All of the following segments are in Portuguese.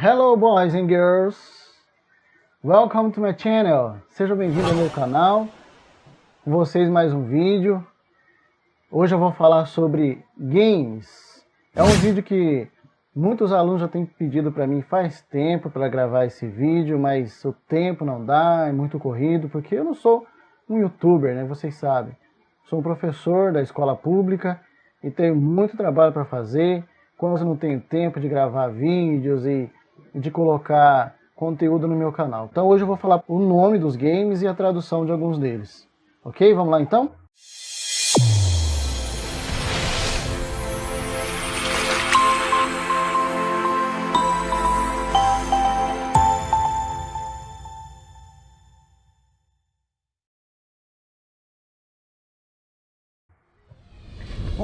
Hello boys and girls, welcome to my channel, sejam bem-vindos ao meu canal, com vocês mais um vídeo, hoje eu vou falar sobre games, é um vídeo que muitos alunos já têm pedido para mim faz tempo para gravar esse vídeo, mas o tempo não dá, é muito corrido, porque eu não sou um youtuber, né, vocês sabem, sou um professor da escola pública e tenho muito trabalho para fazer, quando eu não tenho tempo de gravar vídeos e de colocar conteúdo no meu canal. Então hoje eu vou falar o nome dos games e a tradução de alguns deles. Ok? Vamos lá então?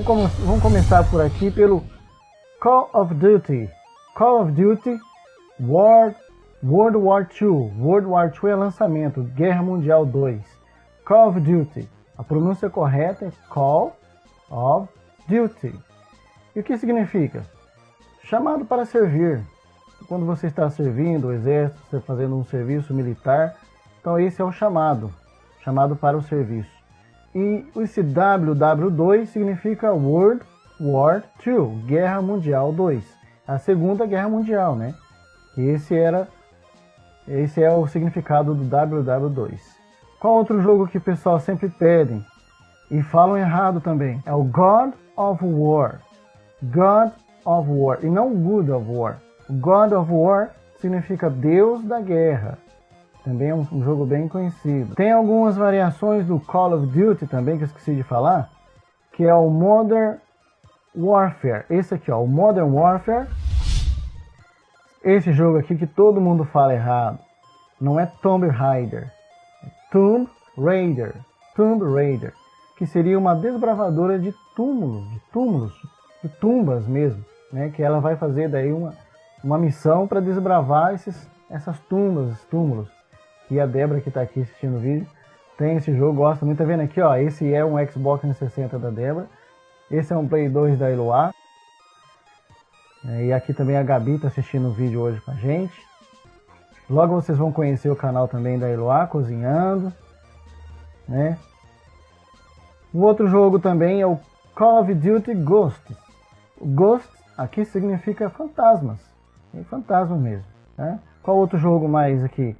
Vamos, começar por aqui pelo Call of Duty. Call of Duty World, World War II. World War II é lançamento. Guerra Mundial 2. Call of Duty. A pronúncia correta é Call of Duty. E o que significa? Chamado para servir. Quando você está servindo o exército, você está fazendo um serviço militar, então esse é o chamado. Chamado para o serviço. E esse WW2 significa World War II, Guerra Mundial 2. A Segunda Guerra Mundial, né? Esse era esse é o significado do WW2. Qual outro jogo que o pessoal sempre pedem e falam errado também? É o God of War. God of War e não Good of War. God of War significa Deus da Guerra. Também é um, um jogo bem conhecido. Tem algumas variações do Call of Duty também que eu esqueci de falar, que é o Modern Warfare. Esse aqui, ó, o Modern Warfare esse jogo aqui que todo mundo fala errado. Não é Tomb Raider. É Tomb Raider. Tomb Raider. Que seria uma desbravadora de túmulos, de túmulos, de tumbas mesmo. Né? Que ela vai fazer daí uma, uma missão para desbravar esses, essas tumbas, esses túmulos. E a Débora que está aqui assistindo o vídeo tem esse jogo, gosta muito. Tá vendo aqui, ó? Esse é um Xbox 360 da Débora. Esse é um Play 2 da Eloá. É, e aqui também a Gabi está assistindo o vídeo hoje com a gente. Logo vocês vão conhecer o canal também da Eloá Cozinhando. Né? O outro jogo também é o Call of Duty Ghosts. O Ghost aqui significa fantasmas. É fantasma mesmo. Né? Qual outro jogo mais aqui?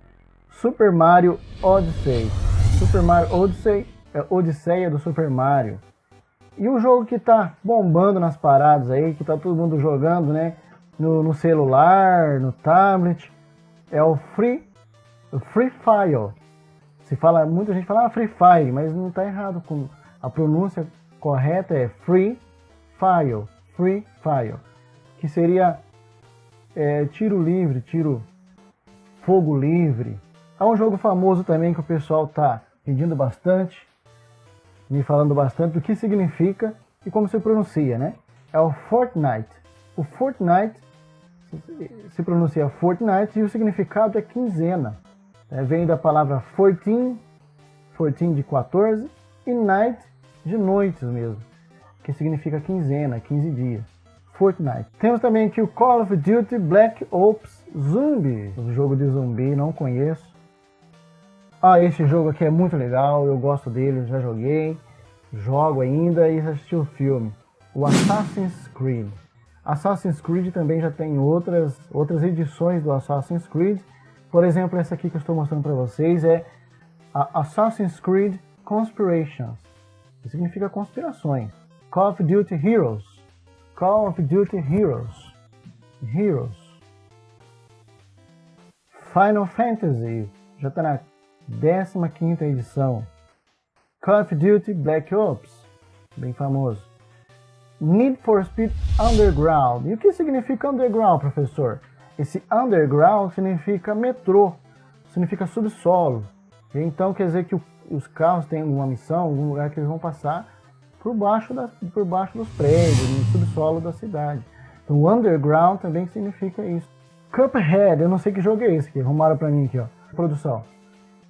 Super Mario Odyssey. Super Mario Odyssey é Odisseia do Super Mario. E o jogo que tá bombando nas paradas aí, que tá todo mundo jogando, né? No, no celular, no tablet, é o Free, Free Fire. Se fala, muita gente fala ah, Free Fire, mas não tá errado. Com, a pronúncia correta é Free Fire, Free Fire, que seria é, tiro livre, tiro fogo livre. Há um jogo famoso também que o pessoal tá pedindo bastante, me falando bastante do que significa e como se pronuncia, né? É o Fortnite. O Fortnite se pronuncia Fortnite e o significado é quinzena. É, vem da palavra 14, 14 de 14, e night de noites mesmo, que significa quinzena, 15 dias. Fortnite. Temos também aqui o Call of Duty Black Ops Zombie, o jogo de zumbi, não conheço. Ah, esse jogo aqui é muito legal, eu gosto dele, já joguei, jogo ainda e assisti o filme. O Assassin's Creed. Assassin's Creed também já tem outras, outras edições do Assassin's Creed. Por exemplo, essa aqui que eu estou mostrando para vocês é a Assassin's Creed Conspirations, que significa conspirações. Call of Duty Heroes. Call of Duty Heroes. Heroes. Final Fantasy. Já está na 15ª edição. Call of Duty Black Ops, bem famoso. Need for Speed Underground. E o que significa underground, professor? Esse underground significa metrô, significa subsolo. Então quer dizer que os carros têm uma missão, algum lugar que eles vão passar por baixo, da, por baixo dos prédios, no subsolo da cidade. Então underground também significa isso. Cuphead, eu não sei que jogo é esse aqui, arrumaram pra mim aqui, ó. Produção.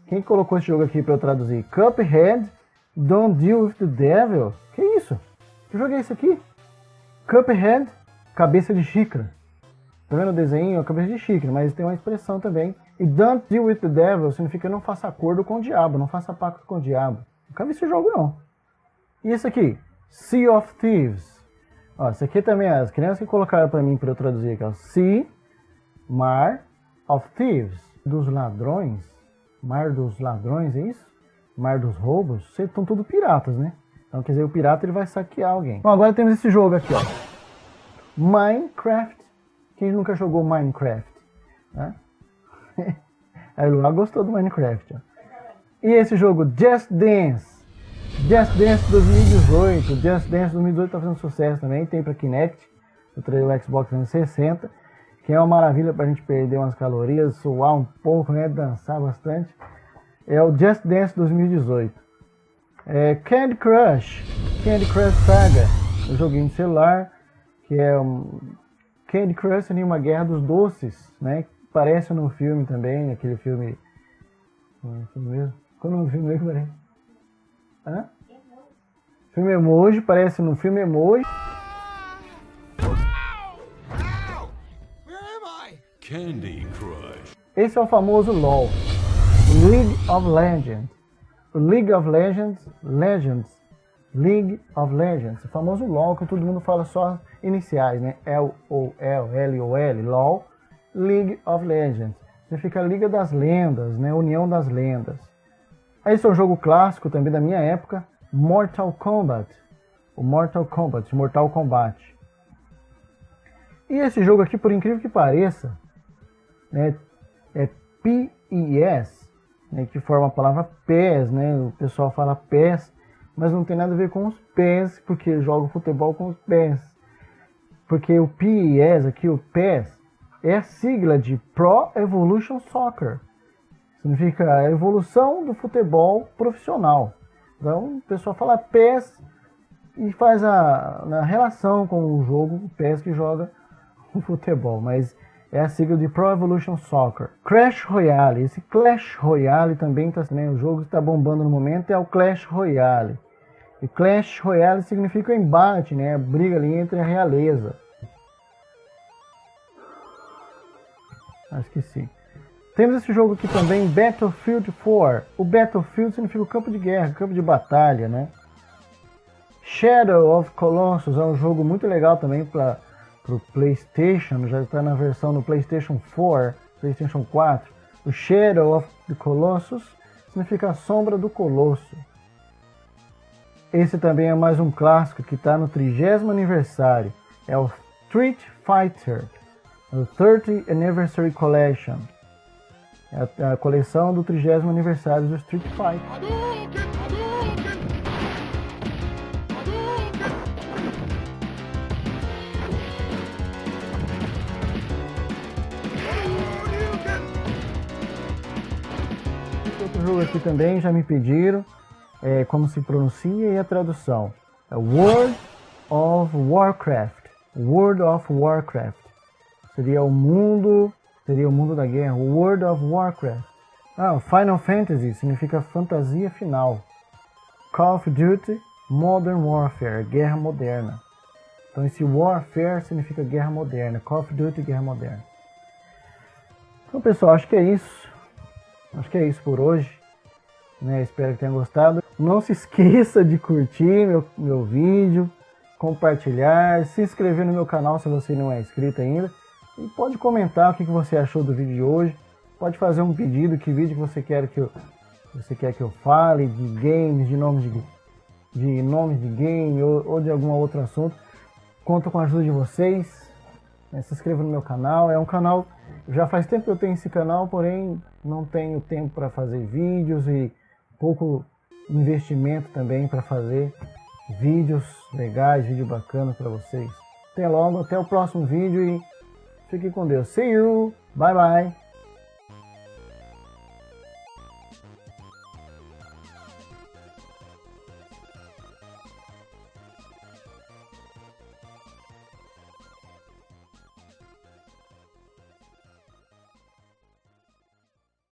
Quem colocou esse jogo aqui para eu traduzir? Cuphead, Don't Deal with the Devil. Que isso? Que jogo é esse aqui? Cuphead, cabeça de xícara. Tá vendo o desenho? A cabeça de xícara, mas tem uma expressão também. E don't deal with the devil significa não faça acordo com o diabo, não faça pacto com o diabo. Nunca vi esse jogo não. E esse aqui? Sea of Thieves. Ó, esse aqui também, as crianças que colocaram para mim para eu traduzir aqui, ó. Sea, Mar of Thieves, dos ladrões. Mar dos ladrões, é isso? Mar dos roubos. Estão tudo piratas, né? Então quer dizer, o pirata ele vai saquear alguém. Bom, agora temos esse jogo aqui, ó. Minecraft. Quem nunca jogou Minecraft? Né? O Luan gostou do Minecraft, ó. E esse jogo, Just Dance. Just Dance 2018. Just Dance 2018 tá fazendo sucesso também. Tem para Kinect, o Xbox 360. Que é uma maravilha pra gente perder umas calorias, suar um pouco, né? Dançar bastante. É o Just Dance 2018. É Candy Crush, Candy Crush Saga, um joguinho de celular, que é um Candy Crush em uma guerra dos doces, né? Parece no filme também, aquele filme. Como é mesmo? Qual é o nome do filme mesmo, parece? Hã? Filme Emoji, parece no filme Emoji. Candy Crush. Esse é o famoso LOL, League of Legends. League of Legends, Legends, League of Legends, o famoso LOL que todo mundo fala só iniciais, né? L-O-L, L-O-L, LOL, League of Legends. Significa Liga das Lendas, né? União das Lendas. Esse é um jogo clássico também da minha época, Mortal Kombat. O Mortal Kombat, Mortal Kombat. E esse jogo aqui, por incrível que pareça, né, é P-I-S, né, que forma a palavra pés, né? O pessoal fala pés, mas não tem nada a ver com os pés, porque joga futebol com os pés. Porque o PES aqui, o PES, é a sigla de Pro Evolution Soccer. Significa a evolução do futebol profissional. Então, o pessoal fala PES e faz a, a relação com o jogo o PES que joga o futebol. Mas é a sigla de Pro Evolution Soccer. Clash Royale, esse Clash Royale também está, né, o jogo que está bombando no momento é o Clash Royale. E Clash Royale significa o embate, né, a briga ali entre a realeza. Acho que sim. Temos esse jogo aqui também, Battlefield 4. O Battlefield significa o campo de guerra, campo de batalha, né? Shadow of Colossus é um jogo muito legal também para para o PlayStation, já está na versão no PlayStation 4, PlayStation 4. O Shadow of the Colossus significa a sombra do colosso. Esse também é mais um clássico que está no 30 aniversário. É o Street Fighter, o 30 Anniversary Collection. É a coleção do 30 aniversário do Street Fighter. Jogo aqui também já me pediram é, como se pronuncia e a tradução. É World of Warcraft. World of Warcraft. Seria o mundo, seria o mundo da guerra. World of Warcraft. Ah, Final Fantasy significa fantasia final. Call of Duty, Modern Warfare, guerra moderna. Então esse Warfare significa guerra moderna. Call of Duty, guerra moderna. Então pessoal, acho que é isso. Acho que é isso por hoje. Né? Espero que tenha gostado. Não se esqueça de curtir meu, meu vídeo, compartilhar, se inscrever no meu canal se você não é inscrito ainda. E pode comentar o que você achou do vídeo de hoje. Pode fazer um pedido, que vídeo você quer que eu, você quer que eu fale, de games, de nomes de, de nomes de game ou, ou de algum outro assunto. Conto com a ajuda de vocês. Né? Se inscreva no meu canal. É um canal já faz tempo que eu tenho esse canal, porém não tenho tempo para fazer vídeos e pouco investimento também para fazer vídeos legais, vídeo bacana para vocês. Até logo, até o próximo vídeo e fique com Deus. See you, bye bye.